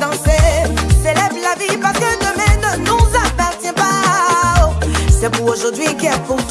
danser. Célèbre la vie parce que demain ne nous appartient pas. Oh, c'est pour aujourd'hui qu'est pour toi.